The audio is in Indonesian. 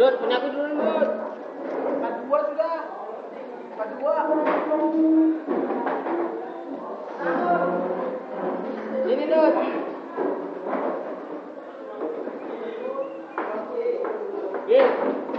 Dut, punya aku dulu, Dut. Empat dua sudah. Empat dua. Sini, Dut. Gil. Iya.